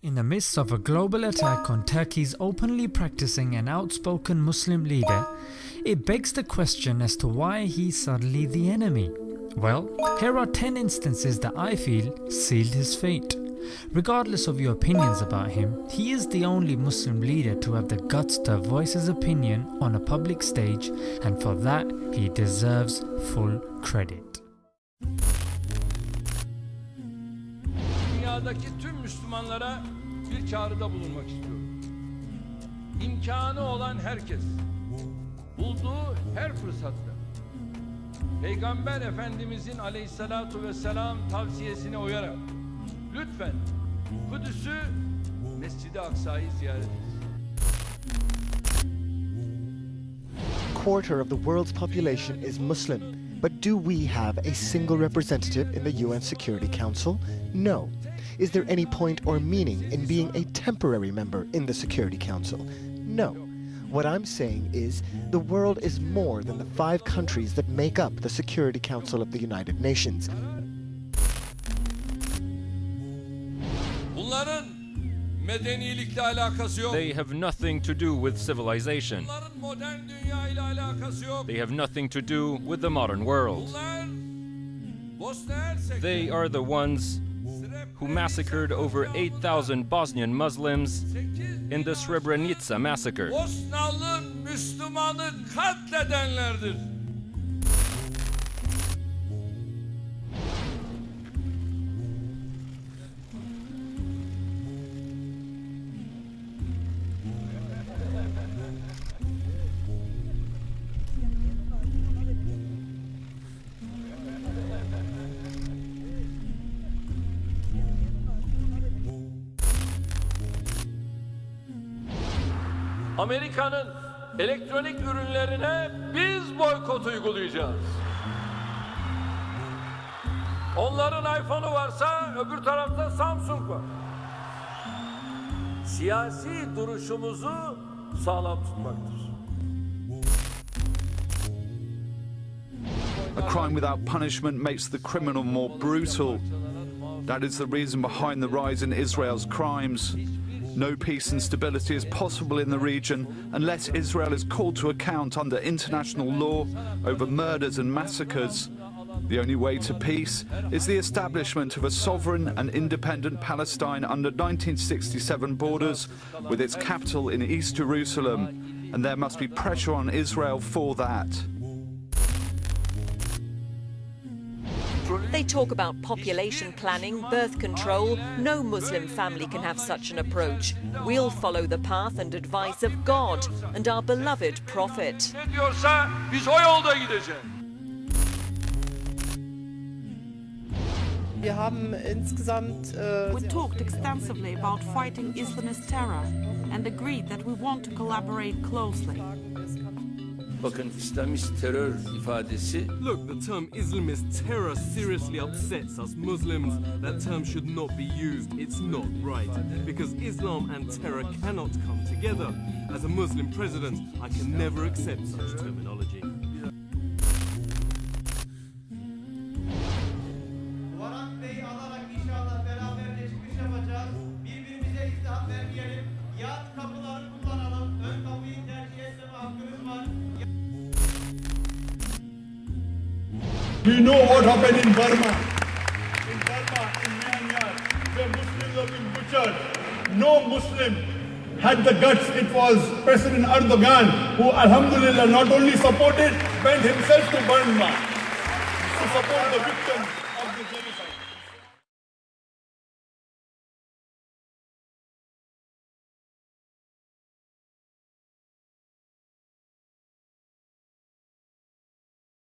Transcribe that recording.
In the midst of a global attack on Turkey's openly practicing and outspoken Muslim leader, it begs the question as to why he's suddenly the enemy. Well, here are 10 instances that I feel sealed his fate. Regardless of your opinions about him, he is the only Muslim leader to have the guts to voice his opinion on a public stage and for that he deserves full credit. Dünyadaki tüm Müslümanlara bir çağrıda bulunmak istiyorum. İmkanı olan herkes, bulduğu her fırsatta, Peygamber Efendimizin aleyhissalatu vesselam tavsiyesine uyarak, lütfen Kudüs'ü, Mescid-i Aksa'yı ziyaret etsin. quarter of the world's population is Muslim. But do we have a single representative in the UN Security Council? No. Is there any point or meaning in being a temporary member in the Security Council? No. What I'm saying is the world is more than the five countries that make up the Security Council of the United Nations. Bunların medenilikle alakası yok. They have nothing to do with civilization. Bunların modern dünya ile alakası yok. They have nothing to do with the modern world. Bunlar Bosna Hersek. They are the ones who massacred over 8,000 Bosnian Muslims in the Srebrenica massacre. Amerika'nın elektronik ürünlerine biz boykot uygulayacağız. Onların iPhone'u varsa öbür tarafta Samsung var. Siyasi duruşumuzu sağlam tutmaktır. A crime without punishment makes the criminal more brutal. That is the reason behind the rise in Israel's crimes. No peace and stability is possible in the region unless Israel is called to account under international law over murders and massacres. The only way to peace is the establishment of a sovereign and independent Palestine under 1967 borders with its capital in East Jerusalem, and there must be pressure on Israel for that. They talk about population planning, birth control. No Muslim family can have such an approach. We'll follow the path and advice of God and our beloved Prophet. Ne diyorsa biz o yolda gideceğiz. Wir haben insgesamt äh, We talked extensively about fighting Islamist terror and agreed that we want to collaborate closely. Bakın İslamist terör ifadesi Look, the term Islamist terror seriously upsets us Muslims. That term should not be used. It's not right. Because Islam and terror cannot come together. As a Muslim president, I can never accept such terminology. Varat Bey'i alarak inşallah beraberce çıkış yapacağız. Birbirimize izdiham vermeyelim. Yan kapıları kullanalım. Ön We know what happened in Burma. In Burma, in Myanmar, where Muslims have been butchered. No Muslim had the guts. It was President Erdogan who, alhamdulillah, not only supported, went himself to Burma to support the victims.